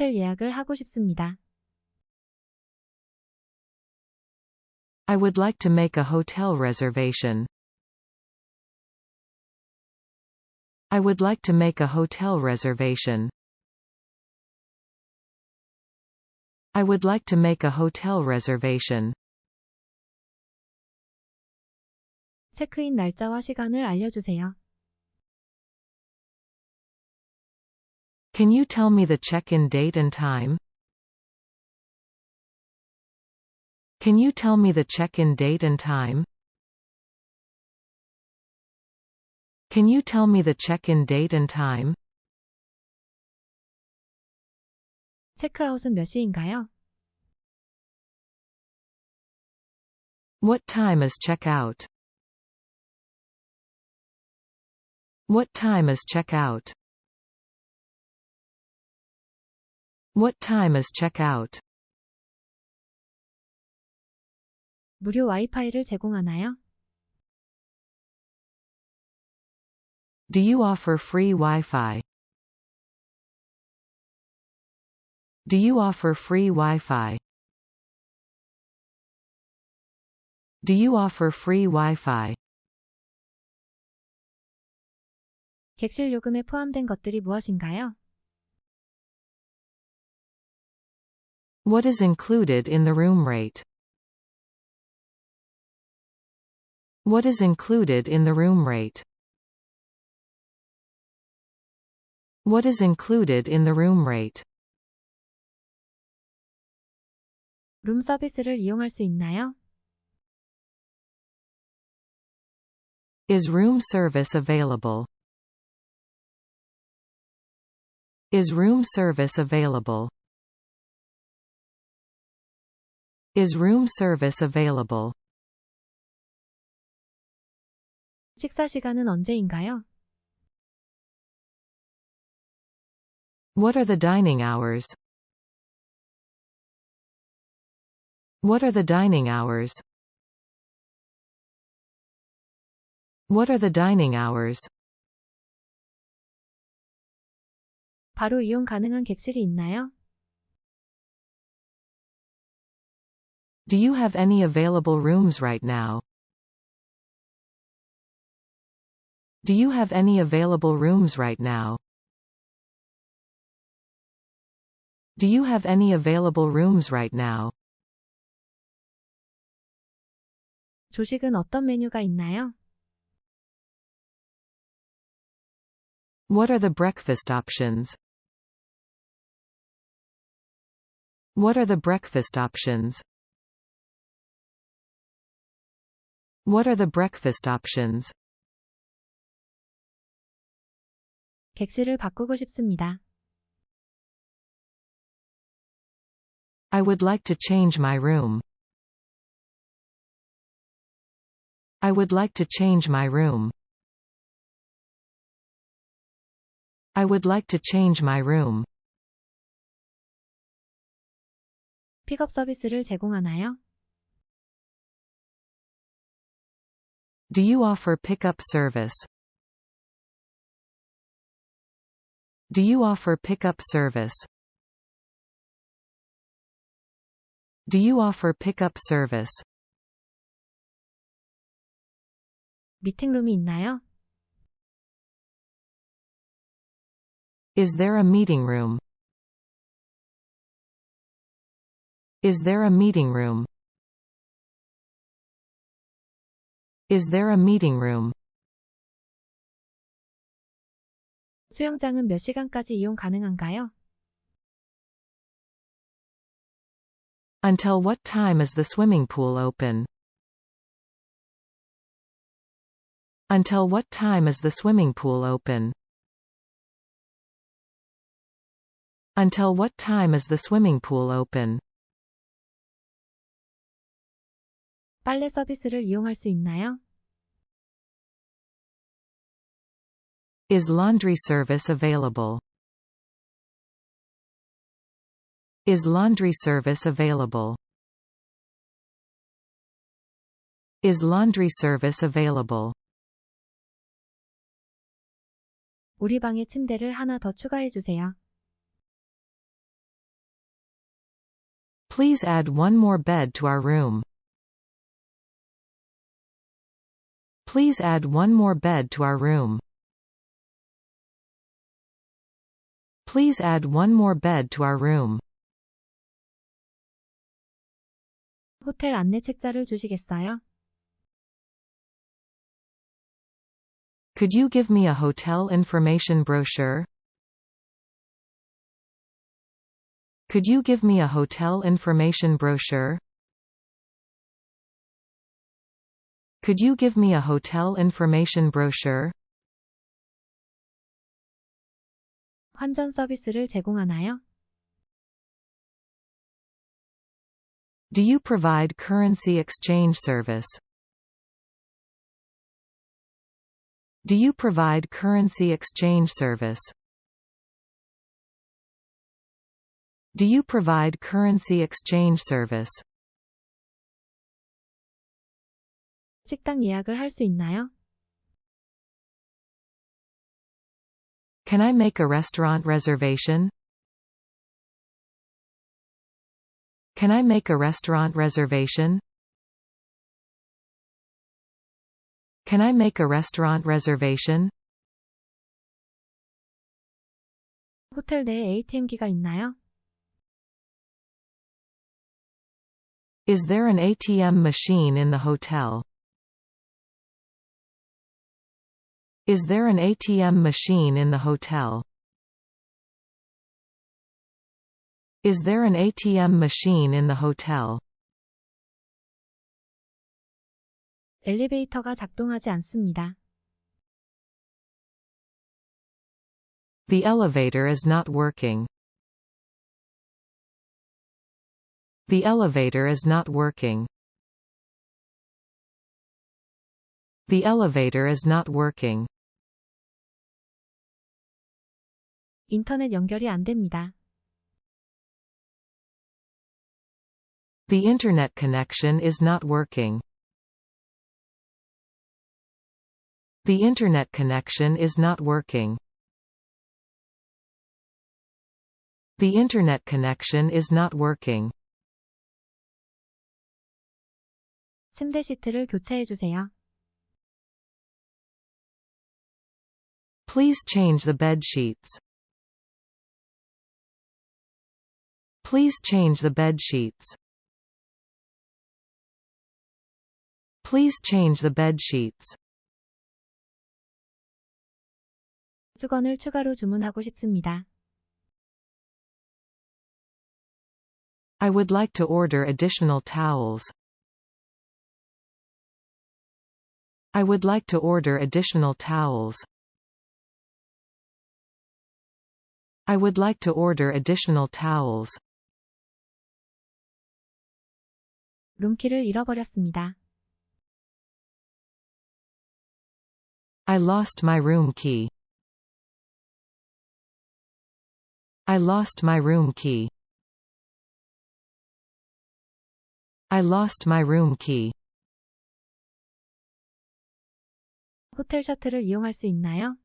호텔 예약을 하고 싶습니다. I would like to make a hotel reservation. I would like to make a hotel reservation. I would like to make a hotel reservation. 체크인 날짜와 시간을 알려주세요. Can you tell me the check-in date and time? Can you tell me the check-in date and time? Can you tell me the check-in date and time? 체크아웃은 몇 시인가요? What time is check-out? What time is check-out? What time is check-out? 무료 와이파이를 제공하나요? Do you offer free Wi-Fi? Do you offer free Wi-Fi? Do you offer free Wi-Fi? 객실 요금에 포함된 것들이 무엇인가요? What is included in the room rate? What is included in the room rate? What is included in the room rate? 룸 서비스를 이용할 수 있나요? Is room service available? Is room service available? Is room service available? 식사 시간은 언제인가요? What are the dining hours? What are the dining hours? What are the dining hours? 바로 이용 가능한 객실이 있나요? Do you have any available rooms right now? Do you have any available rooms right now? Do you have any available rooms right now? 조식은 어떤 메뉴가 있나요? What are the breakfast options? What are the breakfast options? What are the breakfast options? 객실을 바꾸고 싶습니다. I would like to change my room. I would like to change my room. I would like to change my room. 픽업 서비스를 제공하나요? Do you offer pickup service? Do you offer pickup service? Do you offer pickup service? 미팅룸이 있나요? Is there a meeting room? Is there a meeting room? Is there a meeting room? 수영장은 몇 시간까지 이용 가능한가요? Until what time is the swimming pool open? Until what time is the swimming pool open? Until what time is the swimming pool open? 빨래 서비스를 이용할 수 있나요? Is laundry service available? Is laundry service available? Is laundry service available? 우리 방에 침대를 하나 더 추가해 주세요. Please add one more bed to our room. Please add one more bed to our room. Please add one more bed to our room. 호텔 안내 책자를 주시겠어요? Could you give me a hotel information brochure? Could you give me a hotel information brochure? Could you give me a hotel information brochure? 환전 서비스를 제공하나요? Do you provide currency exchange service? Do you provide currency exchange service? Do you provide currency exchange service? 식당 예약을 할 수 있나요? Can I make a restaurant reservation? Can I make a restaurant reservation? Can I make a restaurant reservation? 호텔 내에 ATM기가 있나요? Is there an ATM machine in the hotel? Is there an ATM machine in the hotel? Is there an ATM machine in the hotel? 엘리베이터가 작동하지 않습니다. The elevator is not working. The elevator is not working. The elevator is not working. 인터넷 연결이 안 됩니다. The internet connection is not working. The internet connection is not working. The internet connection is not working. 침대 시트를 교체해 주세요. Please change the bed sheets. Please change the bed sheets. Please change the bed sheets. 수건을 추가로 주문하고 싶습니다. I would like to order additional towels. I would like to order additional towels. I would like to order additional towels. 룸키를 잃어버렸습니다. I lost my room key. I lost my room key. I lost my room key. 호텔 셔틀을 이용할 수 있나요?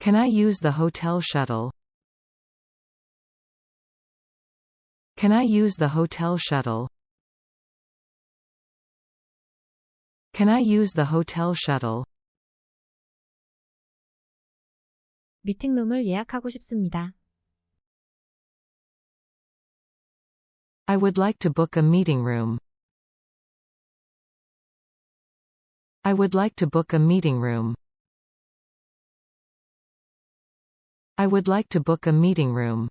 Can I use the hotel shuttle? Can I use the hotel shuttle? Can I use the hotel shuttle? 미팅룸을 예약하고 싶습니다. I would like to book a meeting room. I would like to book a meeting room. I would like to book a meeting room.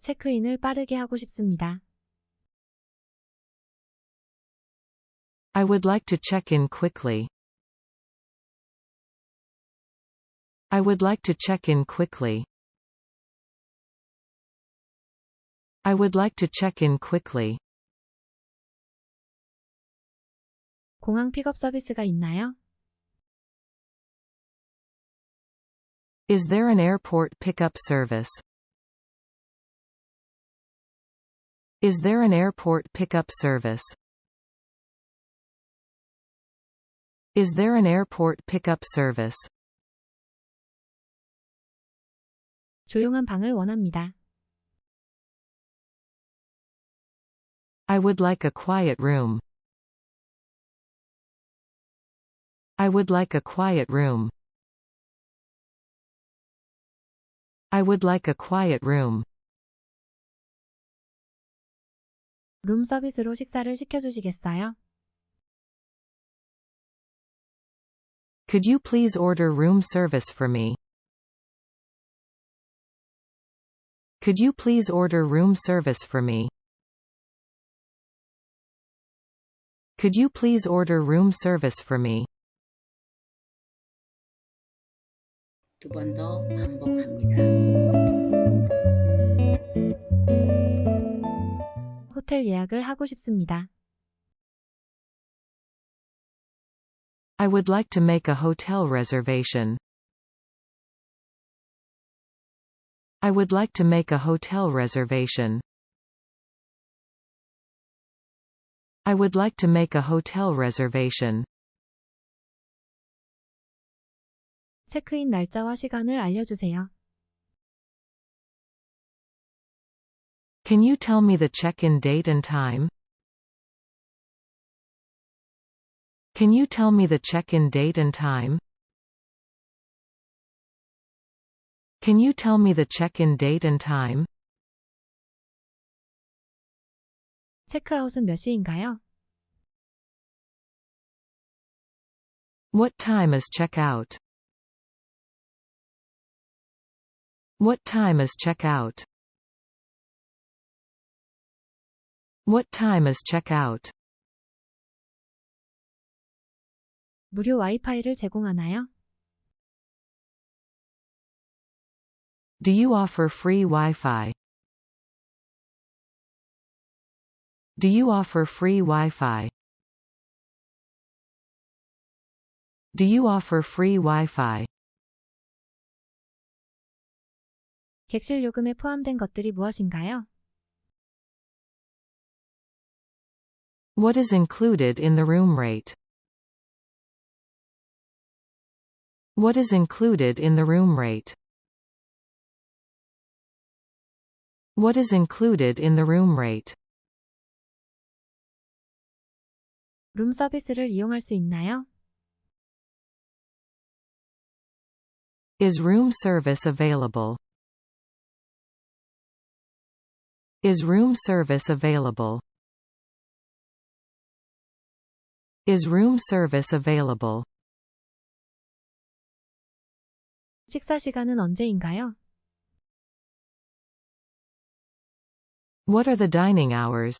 체크인을 빠르게 하고 싶습니다. I would like to check in quickly. I would like to check in quickly. I would like to check in quickly. 공항 픽업 서비스가 있나요? Is there an airport pickup service? Is there an airport pickup service? Is there an airport pickup service? 조용한 방을 원합니다. I would like a quiet room. I would like a quiet room. I would like a quiet room. 룸 서비스로 식사를 시켜주시겠어요? Could you please order room service for me? Could you please order room service for me? Could you please order room service for me? 두 번 더 반복합니다. 호텔 예약을 하고 싶습니다. I would like to make a hotel reservation. I would like to make a hotel reservation. I would like to make a hotel reservation. 체크인 날짜와 시간을 알려주세요. Can you tell me the check-in date and time? Can you tell me the check-in date and time? Can you tell me the check-in date and time? 체크아웃은 몇 시인가요? What time is check-out? What time is check-out? What time is check-out? 무료 와이파이를 제공하나요? Do you offer free Wi-Fi? Do you offer free Wi-Fi? Do you offer free Wi-Fi? 객실 요금에 포함된 것들이 무엇인가요? What is included in the room rate? What is included in the room rate? What is included in the room rate? 룸 서비스를 이용할 수 있나요? Is room service available? Is room service available? Is room service available? 식사 시간은 언제인가요? What are the dining hours?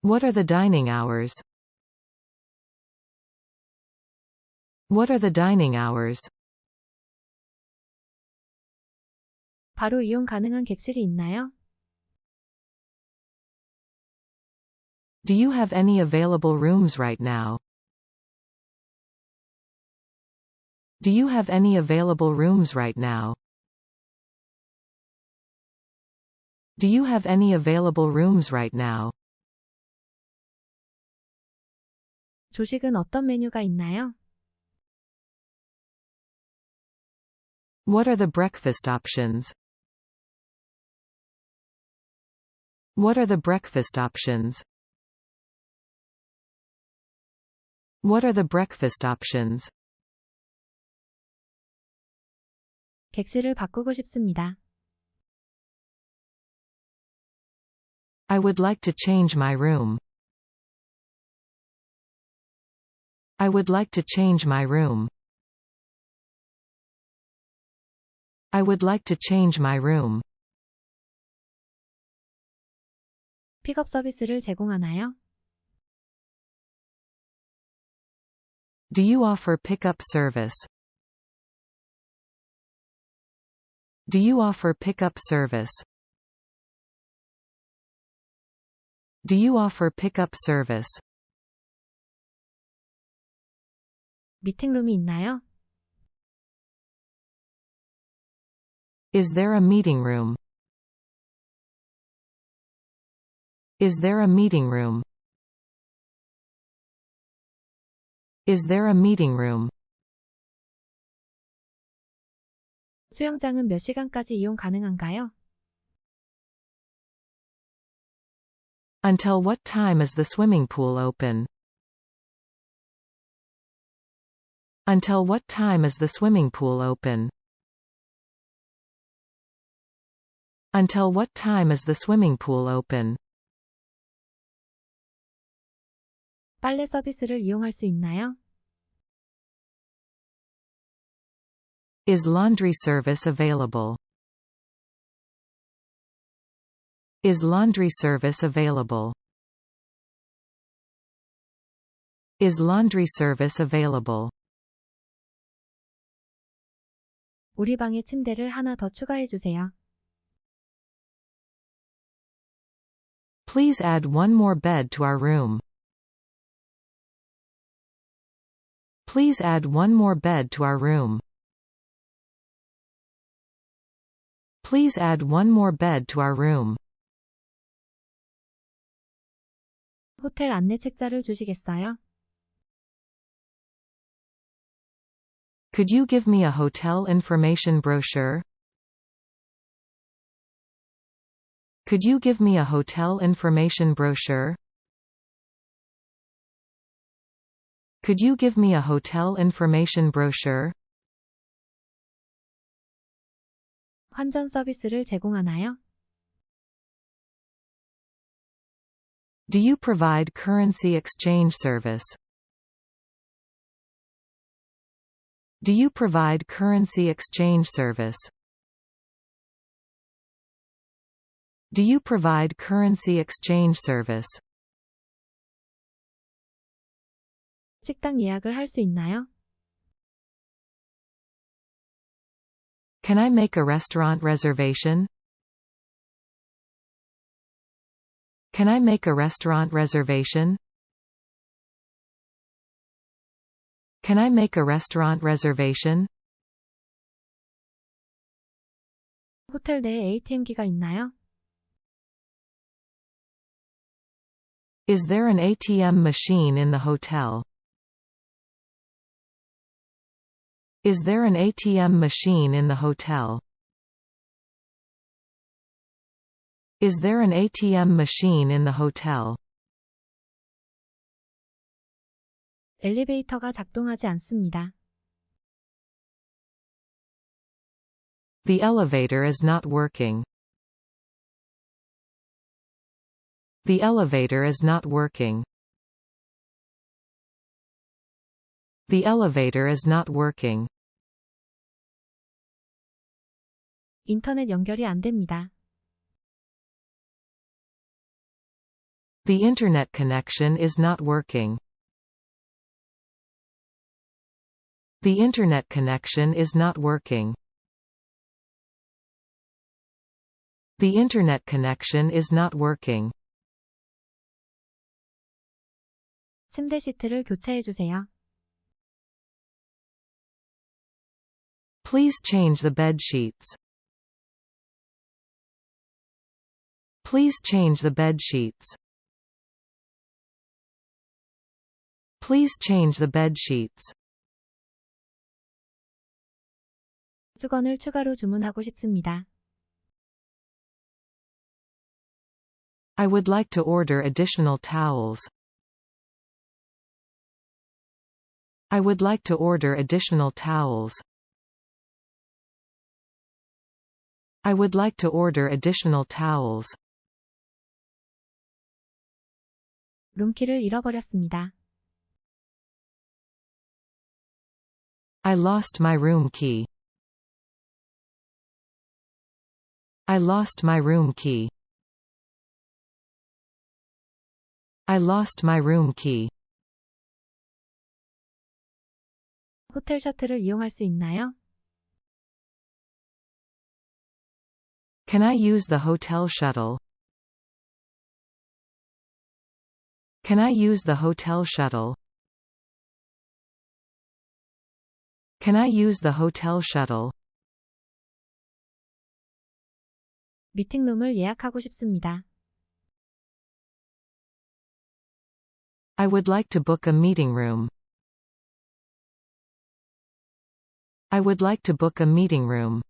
What are the dining hours? What are the dining hours? 바로 이용 가능한 객실이 있나요? Do you have any available rooms right now? Do you have any available rooms right now? Do you have any available rooms right now? 조식은 어떤 메뉴가 있나요? What are the breakfast options? What are the breakfast options? What are the breakfast options? 객실을 바꾸고 싶습니다. I would like to change my room. I would like to change my room. I would like to change my room. 픽업 서비스를 제공하나요? Do you offer pickup service? Do you offer pickup service? Do you offer pickup service? 미팅룸이 있나요? Is there a meeting room? Is there a meeting room? Is there a meeting room? 수영장은 몇 시간까지 이용 가능한가요? Until what time is the swimming pool open? Until what time is the swimming pool open? Until what time is the swimming pool open? 빨래 서비스를 이용할 수 있나요? Is laundry service available? Is laundry service available? Is laundry service available? 우리 방에 침대를 하나 더 추가해 주세요. Please add one more bed to our room. Please add one more bed to our room. Please add one more bed to our room. 호텔 안내 책자를 주시겠어요? Could you give me a hotel information brochure? Could you give me a hotel information brochure? Could you give me a hotel information brochure? 환전 서비스를 제공하나요? Do you provide currency exchange service? Do you provide currency exchange service? Do you provide currency exchange service? 식당 예약을 할 수 있나요? Can I make a restaurant reservation? Can I make a restaurant reservation? Can I make a restaurant reservation? 호텔 내에 ATM기가 있나요? Is there an ATM machine in the hotel? Is there an ATM machine in the hotel? Is there an ATM machine in the hotel? 엘리베이터가 작동하지 않습니다. The elevator is not working. The elevator is not working. The elevator is not working. 인터넷 연결이 안 됩니다. The internet connection is not working. The internet connection is not working. The internet connection is not working. 침대 시트를 교체해 주세요. Please change the bed sheets. Please change the bed sheets. Please change the bed sheets. 수건을 추가로 주문하고 싶습니다. I would like to order additional towels. I would like to order additional towels. I would like to order additional towels. 룸키를 잃어버렸습니다. I lost my room key. I lost my room key. I lost my room key. 호텔 셔틀을 이용할 수 있나요? Can I use the hotel shuttle? Can I use the hotel shuttle? Can I use the hotel shuttle? 미팅룸을 예약하고 싶습니다. I would like to book a meeting room. I would like to book a meeting room.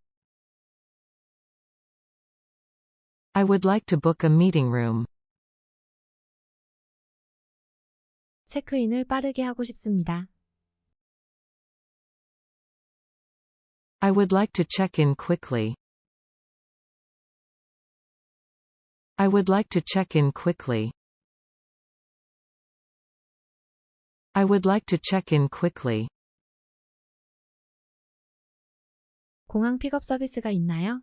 I would like to book a meeting room. 체크인을 빠르게 하고 싶습니다. I would like to check in quickly. I would like to check in quickly. I would like to check in quickly. 공항 픽업 서비스가 있나요?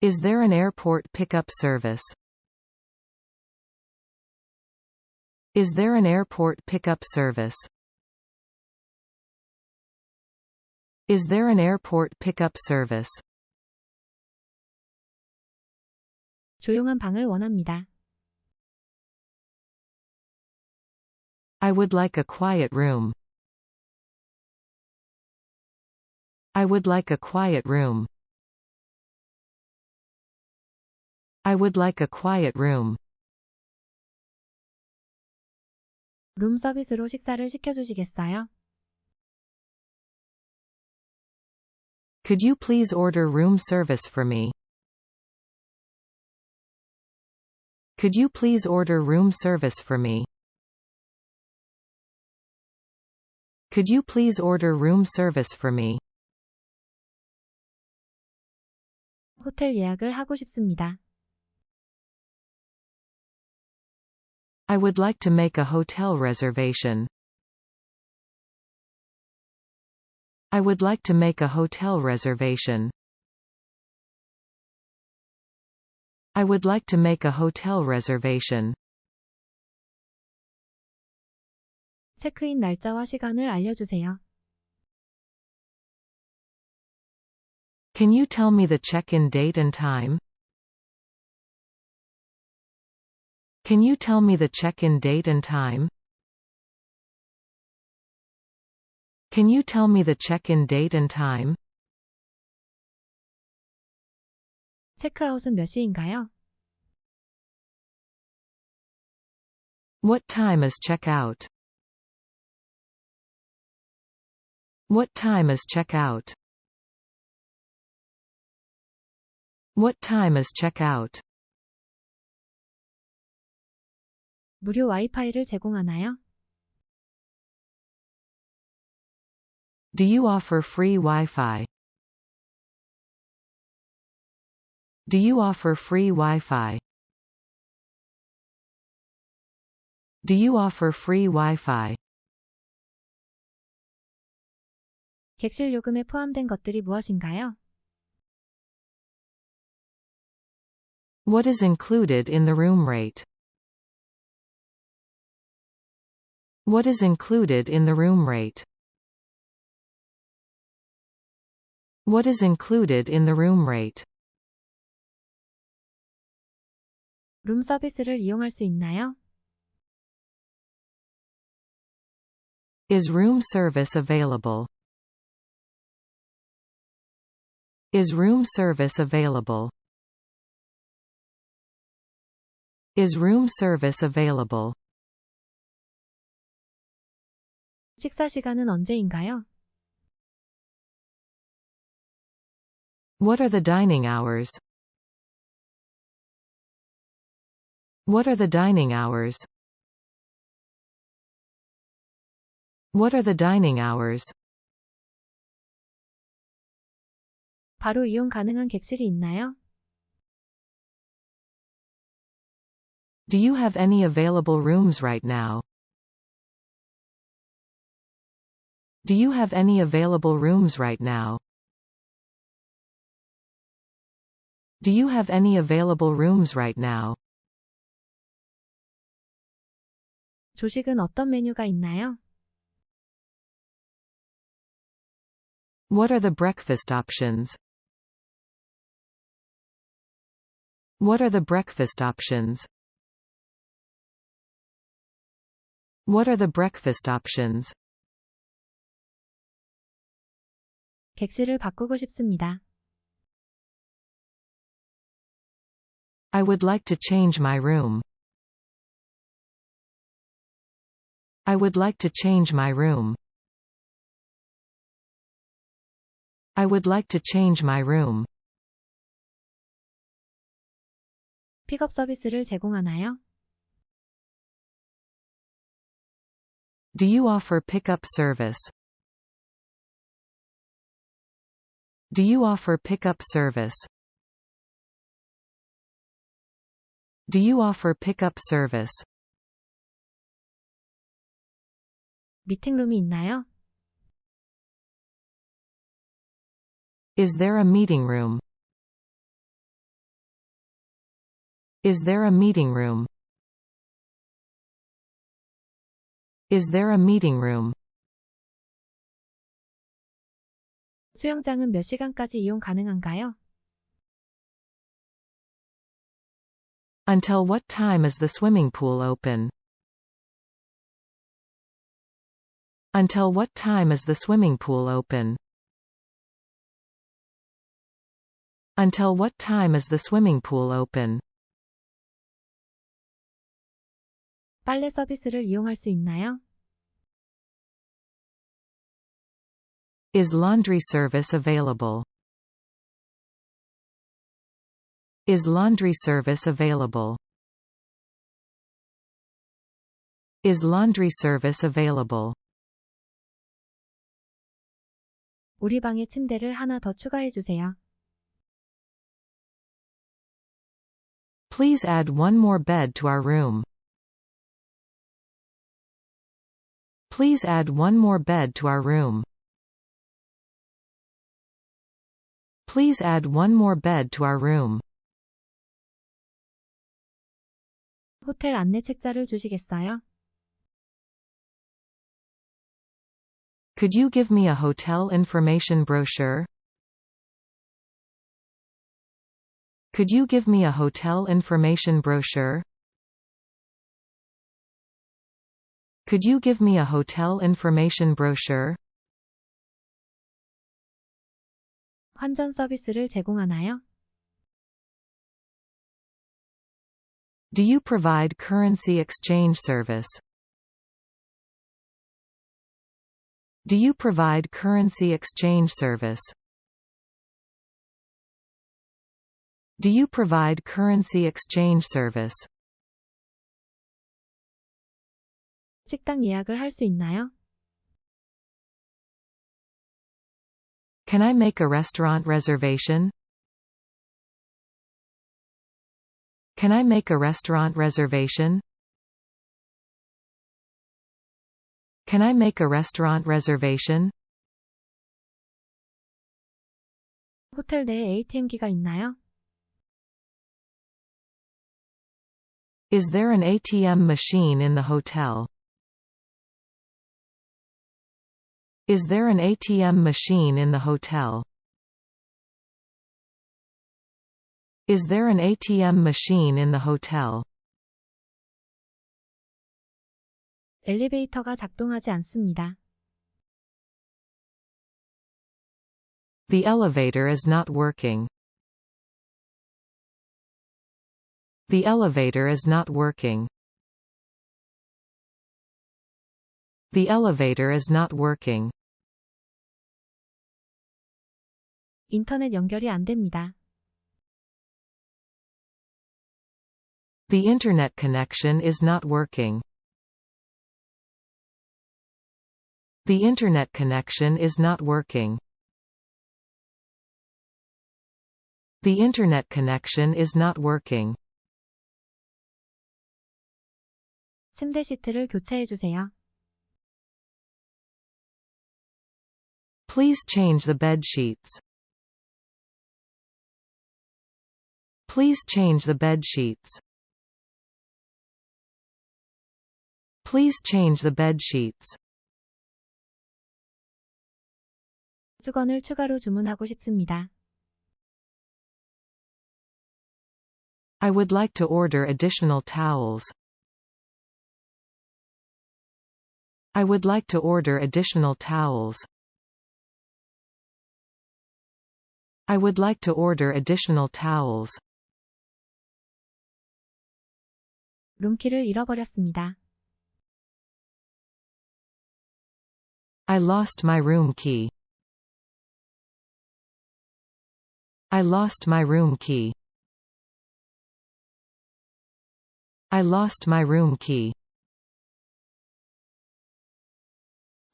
Is there an airport pickup service? Is there an airport pickup service? Is there an airport pickup service? 조용한 방을 원합니다. I would like a quiet room. I would like a quiet room. I would like a quiet room. 룸 서비스로 식사를 시켜주시겠어요? Could you please order room service for me? Could you please order room service for me? Could you please order room service for me? 호텔 예약을 하고 싶습니다. I would like to make a hotel reservation. I would like to make a hotel reservation. I would like to make a hotel reservation. 체크인 날짜와 시간을 알려주세요. Can you tell me the check-in date and time? Can you tell me the check-in date and time? Can you tell me the check-in date and time? 체크아웃은 몇 시인가요? What time is check-out? What time is check-out? What time is check-out? 무료 와이파이를 제공하나요? Do you offer free Wi-Fi? Do you offer free Wi-Fi? Do you offer free Wi-Fi? 객실 요금에 포함된 것들이 무엇인가요? What is included in the room rate? What is included in the room rate? What is included in the room rate? 룸 서비스를 이용할 수 있나요? Is room service available? Is room service available? Is room service available? 식사 시간은 언제인가요? What are the dining hours? What are the dining hours? What are the dining hours? 바로 이용 가능한 객실이 있나요? Do you have any available rooms right now? Do you have any available rooms right now? Do you have any available rooms right now? 조식은 어떤 메뉴가 있나요? What are the breakfast options? What are the breakfast options? What are the breakfast options? 객실을 바꾸고 싶습니다. I would like to change my room. I would like to change my room. I would like to change my room. 픽업 서비스를 제공하나요? Do you offer pickup service? Do you offer pickup service? Do you offer pickup service? 미팅룸이 있나요? Is there a meeting room? Is there a meeting room? Is there a meeting room? 수영장은 몇 시간까지 이용 가능한가요? Until what time is the swimming pool open? Until what time is the swimming pool open? Until what time is the swimming pool open? 빨래 서비스를 이용할 수 있나요? Is laundry service available? Is laundry service available? Is laundry service available? 우리 방에 침대를 하나 더 추가해 주세요. Please add one more bed to our room. Please add one more bed to our room. Please add one more bed to our room. 호텔 안내 책자를 주시겠어요? Could you give me a hotel information brochure? Could you give me a hotel information brochure? Could you give me a hotel information brochure? 환전 서비스를 제공하나요? Do you provide currency exchange service? Do you provide currency exchange service? Do you provide currency exchange service? 식당 예약을 할 수 있나요? Can I make a restaurant reservation? Can I make a restaurant reservation? Can I make a restaurant reservation? 호텔 내에 ATM기가 있나요? Is there an ATM machine in the hotel? Is there an ATM machine in the hotel? Is there an ATM machine in the hotel? 엘리베이터가 작동하지 않습니다. The elevator is not working. The elevator is not working. The elevator is not working. 인터넷 연결이 안 됩니다. The internet connection is not working. The internet connection is not working. The internet connection is not working. 침대 시트를 교체해 주세요. Please change the bed sheets. Please change the bed sheets. Please change the bed sheets. 수건을 추가로 주문하고 싶습니다. I would like to order additional towels. I would like to order additional towels. I would like to order additional towels. 룸키를 잃어버렸습니다. I lost my room key. I lost my room key. I lost my room key.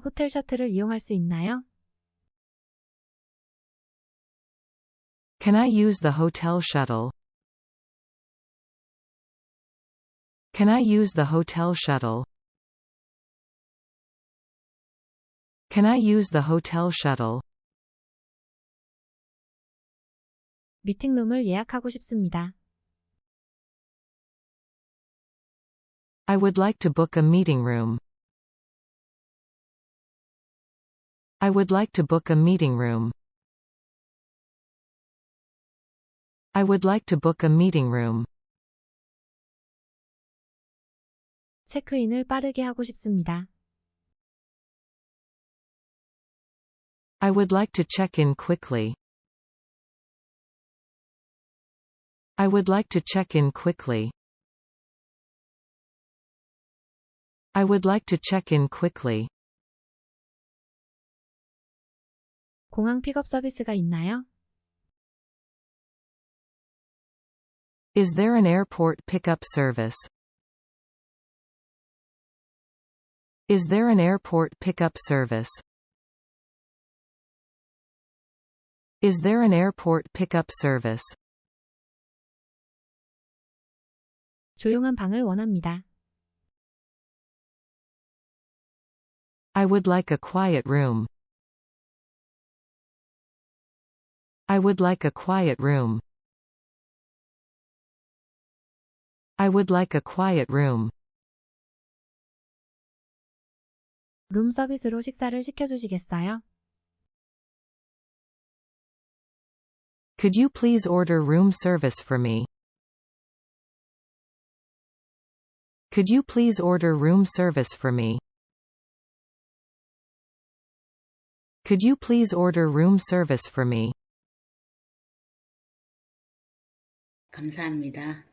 호텔 셔틀을 이용할 수 있나요? Can I use the hotel shuttle? Can I use the hotel shuttle? Can I use the hotel shuttle? 미팅룸을 예약하고 싶습니다. I would like to book a meeting room. I would like to book a meeting room. I would like to book a meeting room. 체크인을 빠르게 하고 싶습니다. I would like to check in quickly. I would like to check in quickly. I would like to check in quickly. 공항 픽업 서비스가 있나요? Is there an airport pickup service? Is there an airport pickup service? Is there an airport pickup service? 조용한 방을 원합니다. I would like a quiet room. I would like a quiet room. I would like a quiet room. 룸 서비스로 식사를 시켜주시겠어요? Could you please order room service for me? Could you please order room service for me? Could you please order room service for me? 감사합니다.